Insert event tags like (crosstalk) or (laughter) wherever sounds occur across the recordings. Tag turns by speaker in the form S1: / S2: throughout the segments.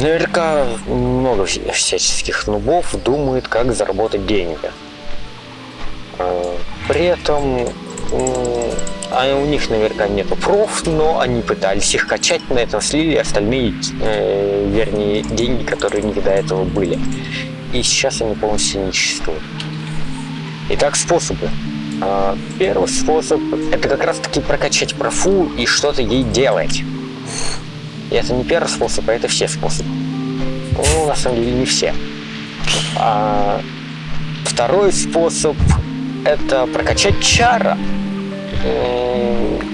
S1: Наверняка много всяческих нубов думает, как заработать деньги. А, при этом а у них наверняка нету проф, но они пытались их качать, на этом слили остальные, э, вернее, деньги, которые у них до этого были. И сейчас они полностью не существуют. Итак, способы. А, первый способ – это как раз-таки прокачать профу и что-то ей делать. И это не первый способ, а это все способы. Ну, на самом деле, не все. А второй способ – это прокачать чара.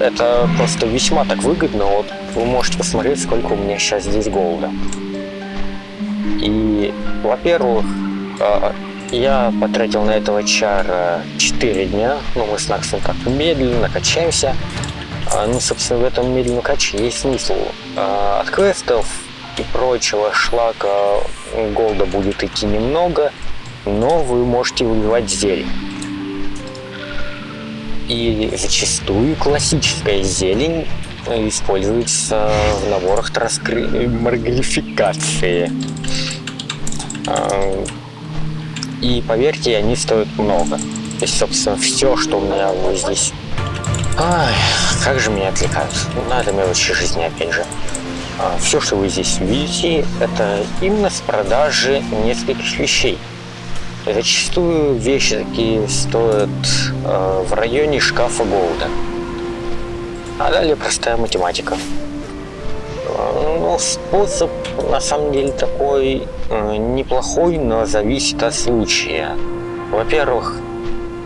S1: Это просто весьма так выгодно. Вот вы можете посмотреть, сколько у меня сейчас здесь голода. И, во-первых, а, я потратил на этого чара 4 дня. Ну, мы с Наксом так медленно качаемся. А, ну, собственно, в этом медленном каче есть смысл. А, от квестов и прочего шлака голда будет идти немного, но вы можете выбивать зелень. И зачастую классическая зелень используется в наборах транскри... маргалификации. И поверьте, они стоят много. То есть, собственно, все, что у меня вот здесь... Ай, как же меня отвлекают. Ну, на это мелочи жизни, опять же. А, все, что вы здесь видите, это именно с продажи нескольких вещей. Зачастую вещи такие стоят э, в районе шкафа голода. А далее простая математика. Ну, способ на самом деле такой э, неплохой, но зависит от случая. Во-первых,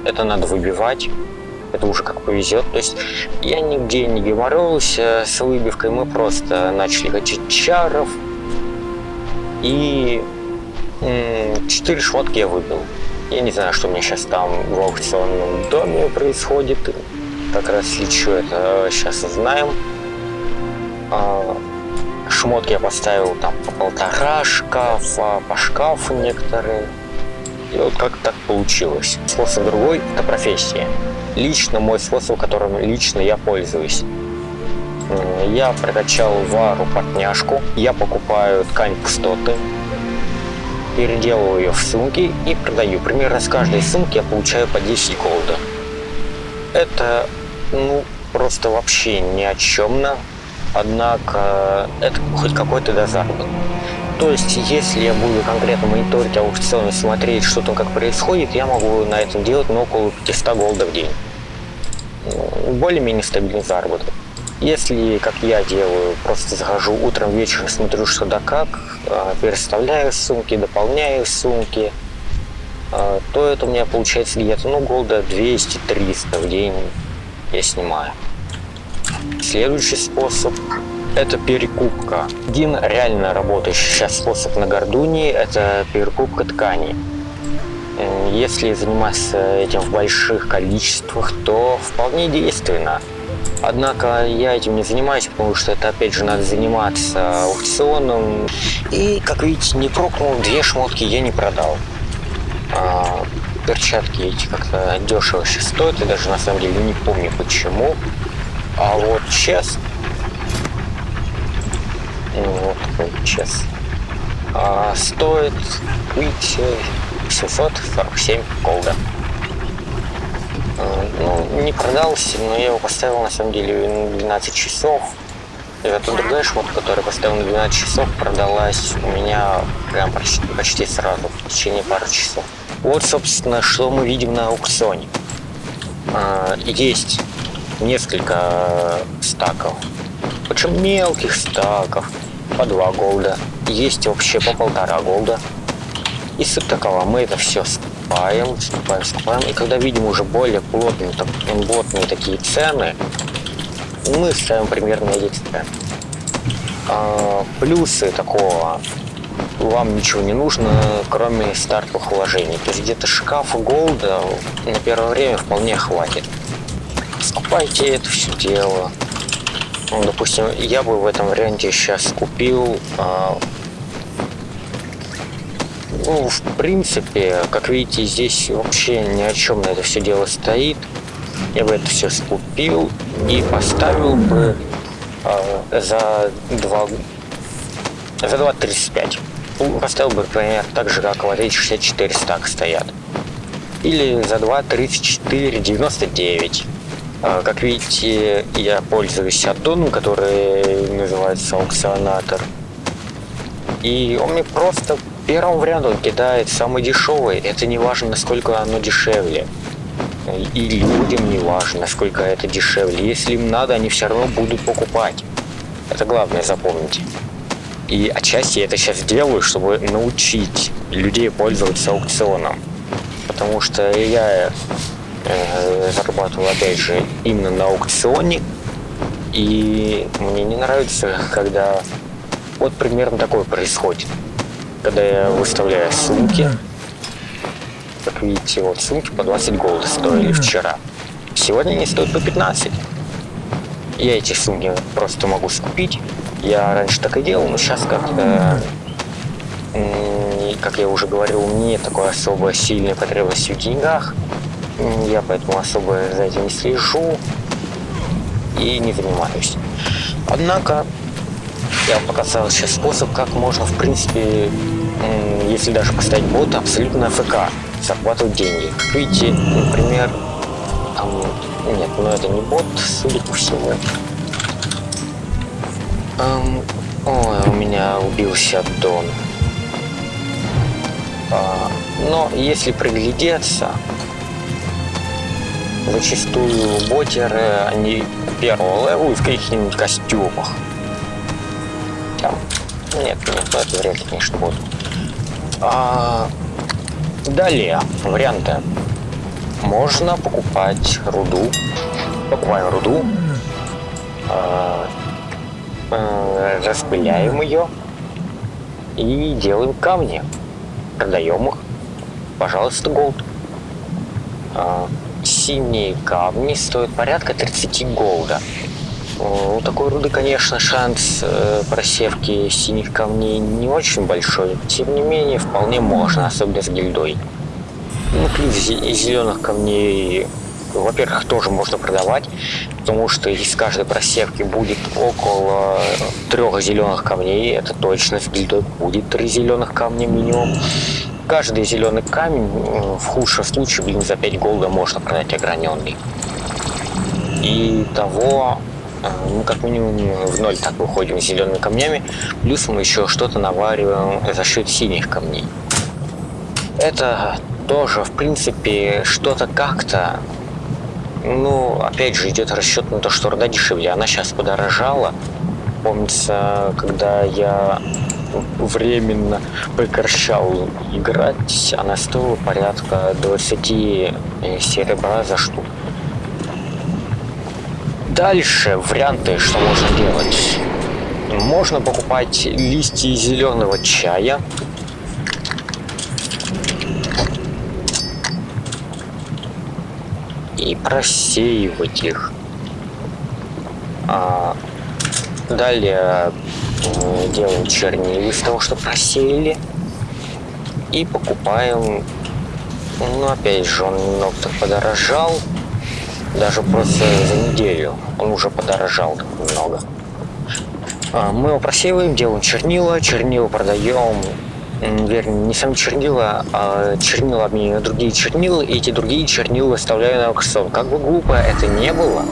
S1: это надо выбивать. Это уже как повезет. То есть я нигде не геморролся с выбивкой. Мы просто начали качать чаров. И четыре шмотки я выбил. Я не знаю, что у меня сейчас там в аукционном доме происходит. Как раз лечу это сейчас узнаем. А, шмотки я поставил там по полтора шкафа, по шкафу некоторые. И вот как так получилось. Способ другой – это профессия. Лично мой способ, которым лично я пользуюсь. Я прокачал вару подняшку, я покупаю ткань пустоты, переделываю ее в сумки и продаю. Примерно с каждой сумки я получаю по 10 голда. Это, ну, просто вообще ни о чемно однако это хоть какой-то да заработок. То есть, если я буду конкретно мониторить аукционы, смотреть, что там как происходит, я могу на этом делать ну, около 500 голда в день. Более-менее стабильный заработок. Если, как я делаю, просто захожу утром, вечером, смотрю, что да как, а, переставляю сумки, дополняю сумки, а, то это у меня получается где-то, ну, голда 200-300 в день я снимаю. Следующий способ – это перекупка. Один реально работающий сейчас способ на Гордуне – это перекупка тканей. Если заниматься этим в больших количествах, то вполне действенно. Однако я этим не занимаюсь, потому что это опять же надо заниматься аукционом. И, как видите, не прокнул, две шмотки я не продал. А, перчатки эти как-то дешево сейчас стоят, я даже на самом деле не помню почему. А вот чест, вот такой чест, а, стоит видите, 747 голда. Ну, не продался, но я его поставил на самом деле на 12 часов. И это другая шмотка, которая поставил на 12 часов, продалась у меня прям почти, почти сразу, в течение пары часов. Вот, собственно, что мы видим на аукционе. А, есть несколько стаков. Причем мелких стаков по 2 голда. Есть вообще по полтора голда. И суть такова, мы это все скупаем, скупаем, скупаем. И когда видим уже более плотные, так, плотные такие цены, мы ставим эти цены. А, плюсы такого вам ничего не нужно, кроме стартовых вложений. То есть где-то шкафа голда на первое время вполне хватит скупайте это все дело. Ну, допустим, я бы в этом варианте сейчас купил... А, ну, в принципе, как видите, здесь вообще ни о чем на это все дело стоит. Я бы это все скупил и поставил бы а, за 2 За 2.35. Поставил бы, например, так же, как в AT64 стак стоят. Или за 2.34.99. А, как видите, я пользуюсь аддоном, который называется аукционатор. И он мне просто первым вариантом кидает самый дешевый. Это не важно, насколько оно дешевле. И людям не важно, насколько это дешевле. Если им надо, они все равно будут покупать. Это главное запомните. И отчасти я это сейчас делаю, чтобы научить людей пользоваться аукционом. Потому что я э, зарабатываю, опять же, именно на аукционе. И мне не нравится, когда вот примерно такое происходит. Когда я выставляю сумки, как видите, вот сумки по 20 голда стоили вчера. Сегодня они стоят по 15. Я эти сумки просто могу скупить. Я раньше так и делал, но сейчас как-то, как я уже говорил, мне такой особо сильной потребности в деньгах. Я поэтому особо за этим не слежу и не занимаюсь. Однако я вам показал сейчас способ, как можно, в принципе, если даже поставить бота, абсолютно ФК зарабатывать деньги. Как видите, например, там, нет, но это не бот, судя по всему. Эм, ой, у меня убился Дон. А, но если приглядеться, зачастую ботеры, они первого левела в каких-нибудь костюмах. Нет, нет, это вряд ли, конечно, будут. А, Далее, варианты. Можно покупать руду. Покупаем руду. Э, э, распыляем ее. И делаем камни. Продаем их. Пожалуйста, голд. Э, синие камни стоят порядка 30 голда. У такой руды, конечно, шанс э, просевки синих камней не очень большой. Тем не менее, вполне можно, особенно с гильдой. Ну, плюс зеленых камней, во-первых, тоже можно продавать, потому что из каждой просевки будет около трех зеленых камней. Это точно с гильдой будет три зеленых камня минимум. Каждый зеленый камень в худшем случае, блин, за 5 голда можно продать ограненный. И того мы а, ну, как минимум в ноль так выходим с зелеными камнями, плюс мы еще что-то навариваем за счет синих камней. Это тоже, в принципе, что-то как-то, ну, опять же, идет расчет на то, что руда дешевле. Она сейчас подорожала. Помнится, когда я временно прекращал играть, она стоила порядка 20 э, серебра за штуку. Дальше варианты, что можно делать. Можно покупать листья зеленого чая. И просеивать их. А, далее делаем чернила из того, что просеяли. И покупаем... Ну, опять же, он немного подорожал даже просто за неделю он уже подорожал немного. А, мы его просеиваем, делаем чернила, чернила продаем, вернее, не сами чернила, а чернила обмениваем на другие чернила, и эти другие чернила выставляю на аукцион. Как бы глупо это не было,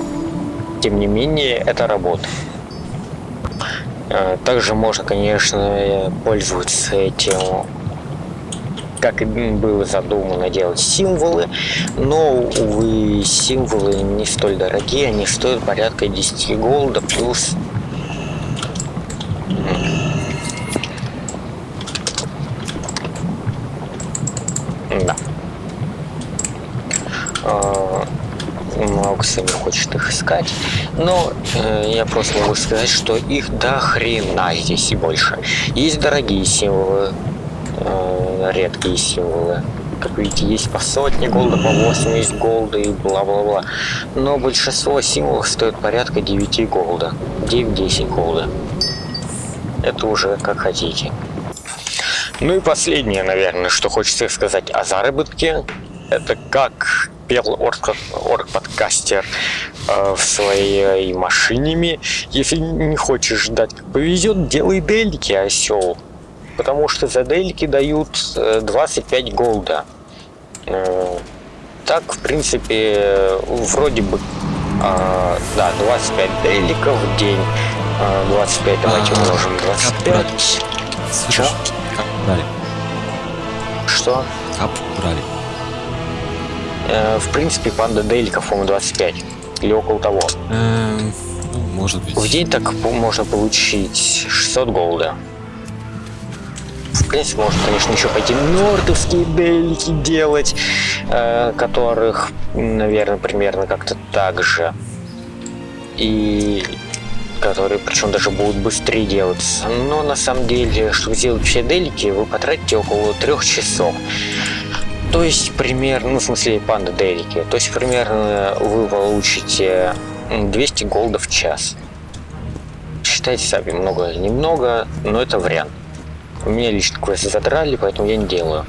S1: тем не менее, это работа. А, также можно, конечно, пользоваться этим как и было задумано делать символы, но, увы, символы не столь дорогие, они стоят порядка 10 голда плюс Да. А, Маукс не хочет их искать. Но э, я просто могу сказать, что их до хрена здесь и больше. Есть дорогие символы, редкие символы. Как видите, есть по сотне голда, по 80 голда и бла-бла-бла. Но большинство символов стоит порядка 9 голда. 9-10 голда. Это уже как хотите. Ну и последнее, наверное, что хочется сказать о заработке. Это как пел орг-подкастер. э, в своей машинами. Если не хочешь ждать, как повезет, делай делики, осел. Потому что за делики дают 25 голда. Так, в принципе, вроде бы, э, да, 25 деликов в день. 25, давайте а, умножим 25.
S2: Слышишь? Как брали?
S1: Что?
S2: Кап брали.
S1: Э, в принципе, панда деликов, по-моему, 25. Или около того.
S2: Эм, ну, может быть.
S1: В день так можно получить 600 голда. В принципе, можно, конечно, еще пойти нордовские делики делать, э, которых, наверное, примерно как-то так же. И которые причем даже будут быстрее делаться. Но на самом деле, чтобы сделать все делики, вы потратите около трех часов. То есть примерно, ну в смысле панда делики, то есть примерно вы получите 200 голдов в час. Считайте сами, много или немного, но это вариант. У меня лично квесты задрали, поэтому я не делаю.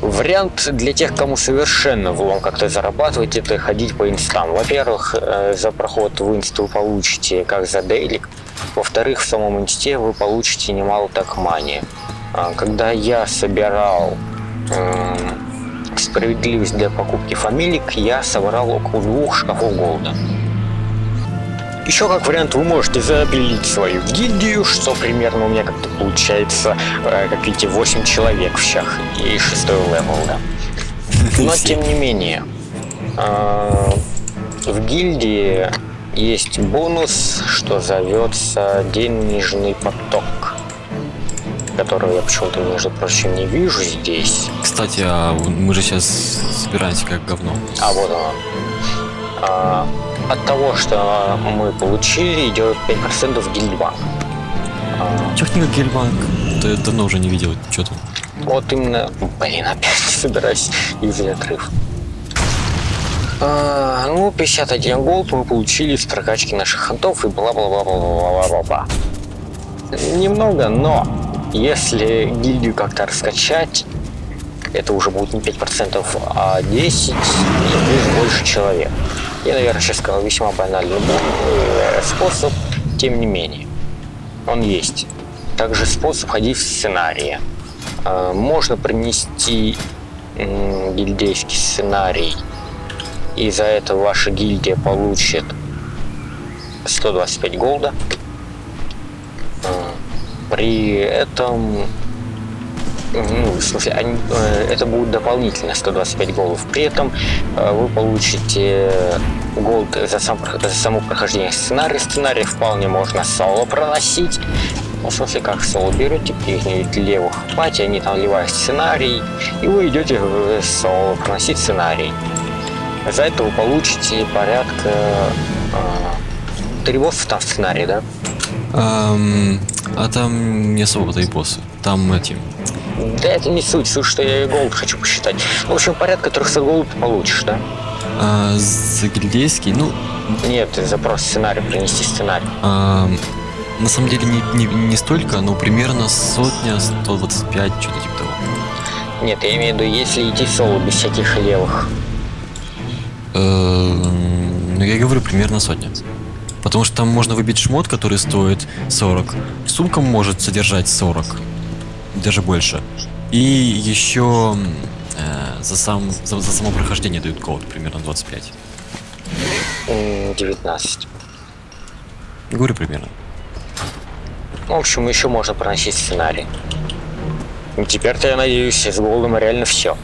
S1: Вариант для тех, кому совершенно влом как-то зарабатывать, это ходить по инстам. Во-первых, э, за проход в инст вы получите как за дейлик. Во-вторых, в самом инсте вы получите немало так money. А, когда я собирал справедливость для покупки фамилик, я собрал около двух шкафов голда. Еще как вариант вы можете запилить свою гильдию, что примерно у меня как-то получается, э, как видите, 8 человек в щах и 6 левел, да. Но (laughs) тем не менее, э, в гильдии есть бонус, что зовется денежный поток который я почему-то, между прочим, не вижу здесь.
S2: Кстати, а мы же сейчас собираемся как говно.
S1: А, вот оно. А, от того, что мы получили, идет 5% в гильдбанк.
S2: А... Техника гильдбанк. Да я давно уже не видел, что там.
S1: Вот именно, блин, опять (laughs) собираюсь из отрыв. А, ну, 51 голд мы получили с прокачки наших хантов и бла-бла-бла-бла-бла-бла-бла. Немного, но если гильдию как-то раскачать, это уже будет не 5%, а 10 и плюс больше человек. Я, наверное, сейчас сказал весьма банальный способ, тем не менее, он есть. Также способ ходить в сценарии. А, можно принести гильдейский сценарий, и за это ваша гильдия получит 125 голда. А, при этом ну, в смысле, они, э, это будет дополнительно 125 голов. При этом э, вы получите голд за, сам, за само прохождение сценария. Сценарий вполне можно соло проносить. Ну, в смысле, как соло берете каких-нибудь левых пати, они там ливают сценарий, и вы идете в соло проносить сценарий. За это вы получите порядка э, три босса там в сценарии, да?
S2: Um, а там не особо-то и боссы. Там эти
S1: да это не суть, суть, что я и голд хочу посчитать. В общем, порядка 300 голд ты получишь, да?
S2: А, за гильдейский, ну...
S1: Нет, запрос сценарий, принести сценарий.
S2: А, на самом деле не, не, не столько, но примерно сотня, 125, что-то типа того.
S1: Нет, я имею в виду, если идти соло без всяких левых.
S2: Эм, ну, я говорю, примерно сотня. Потому что там можно выбить шмот, который стоит 40. Сумка может содержать 40 даже больше. И еще э, за, сам, за, за само прохождение дают код примерно 25.
S1: 19.
S2: Говорю примерно.
S1: В общем, еще можно проносить сценарий. теперь-то, я надеюсь, с голдом реально все.